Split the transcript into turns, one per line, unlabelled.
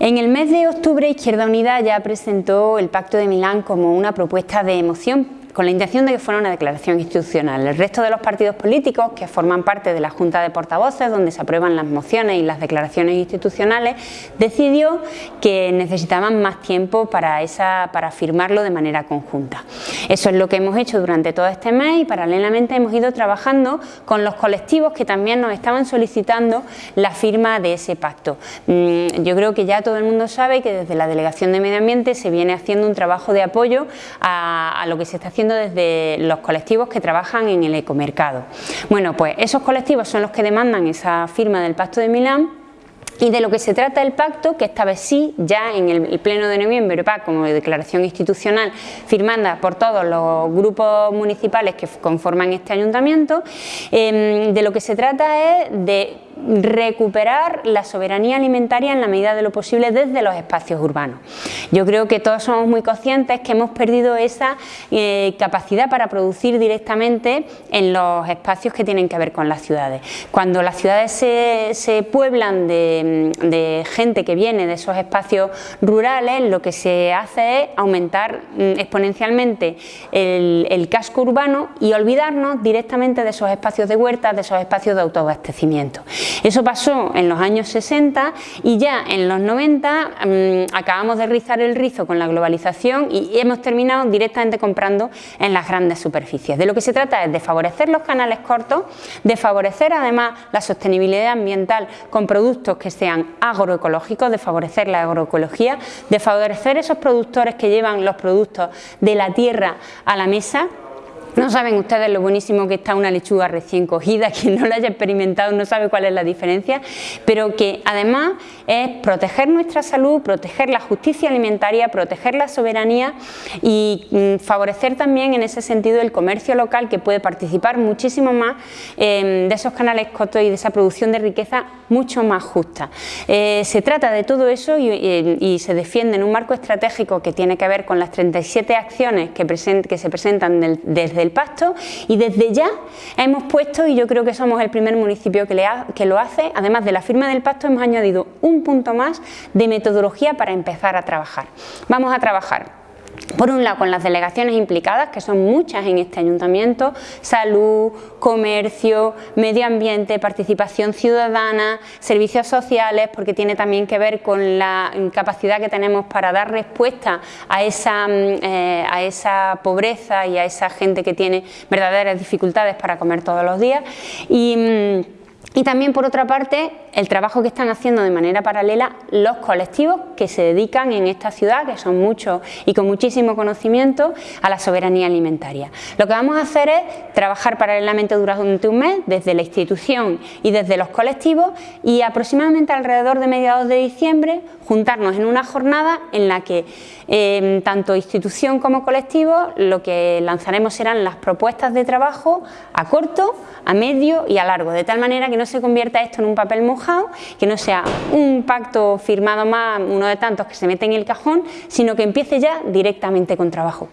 En el mes de octubre Izquierda Unida ya presentó el Pacto de Milán como una propuesta de moción con la intención de que fuera una declaración institucional. El resto de los partidos políticos que forman parte de la Junta de Portavoces, donde se aprueban las mociones y las declaraciones institucionales, decidió que necesitaban más tiempo para, esa, para firmarlo de manera conjunta. Eso es lo que hemos hecho durante todo este mes y paralelamente hemos ido trabajando con los colectivos que también nos estaban solicitando la firma de ese pacto. Mm, yo creo que ya todo el mundo sabe que desde la Delegación de Medio Ambiente se viene haciendo un trabajo de apoyo a, a lo que se está haciendo desde los colectivos que trabajan en el ecomercado. Bueno, pues esos colectivos son los que demandan esa firma del Pacto de Milán y de lo que se trata el pacto, que esta vez sí, ya en el pleno de noviembre, como declaración institucional firmada por todos los grupos municipales que conforman este ayuntamiento, em, de lo que se trata es de recuperar la soberanía alimentaria en la medida de lo posible desde los espacios urbanos. Yo creo que todos somos muy conscientes que hemos perdido esa eh, capacidad para producir directamente en los espacios que tienen que ver con las ciudades. Cuando las ciudades se, pueblan de, gente que viene de esos espacios rurales, lo que se hace es aumentar mm, exponencialmente el, el casco urbano y olvidarnos directamente de esos espacios de huertas, de esos espacios de autoabastecimiento. Eso pasó en los años 60 y ya en los 90 mm, acabamos de rizar el rizo con la globalización y hemos terminado directamente comprando en las grandes superficies. De lo que se trata es de favorecer los canales cortos, de favorecer además la sostenibilidad ambiental con productos que sean agroecológicos, de favorecer la agroecología, de favorecer esos productores que llevan los productos de la tierra a la mesa no saben ustedes lo buenísimo que está una lechuga recién cogida, quien no la haya experimentado no sabe cuál es la diferencia, pero que además es proteger nuestra salud, proteger la justicia alimentaria, proteger la soberanía y mm, favorecer también en ese sentido el comercio local que puede participar muchísimo más em, de esos canales cortos y de esa producción de riqueza mucho más justa. Eh, se trata de todo eso y, se defiende en un marco estratégico que tiene que ver con las 37 acciones que, que se presentan desde del Pasto y desde ya hemos puesto, y yo creo que somos el primer municipio que, le que lo hace, además de la firma del Pasto hemos añadido un punto más de metodología para empezar a trabajar. Vamos a trabajar por un lado con las delegaciones implicadas, que son muchas en este ayuntamiento, salud, comercio, medio ambiente, participación ciudadana, servicios sociales, porque tiene también que ver con la capacidad que tenemos para dar respuesta a esa, mm, eh, a esa pobreza y a esa gente que tiene verdaderas dificultades para comer todos los días. Y, mm, y también, por otra parte, el trabajo que están haciendo de manera paralela los colectivos que se dedican en esta ciudad, que son muchos y con muchísimo conocimiento, a la soberanía alimentaria. Lo que vamos a hacer es trabajar paralelamente durante un mes, desde la institución y desde los colectivos, y aproximadamente alrededor de mediados de diciembre, juntarnos en una jornada en la que em, tanto institución como colectivo lo que lanzaremos serán las propuestas de trabajo a corto, a medio y a largo, de tal manera que no se convierta esto en un papel mojado, que no sea un pacto firmado más, uno de tantos que se mete en el cajón, sino que empiece ya directamente con trabajo.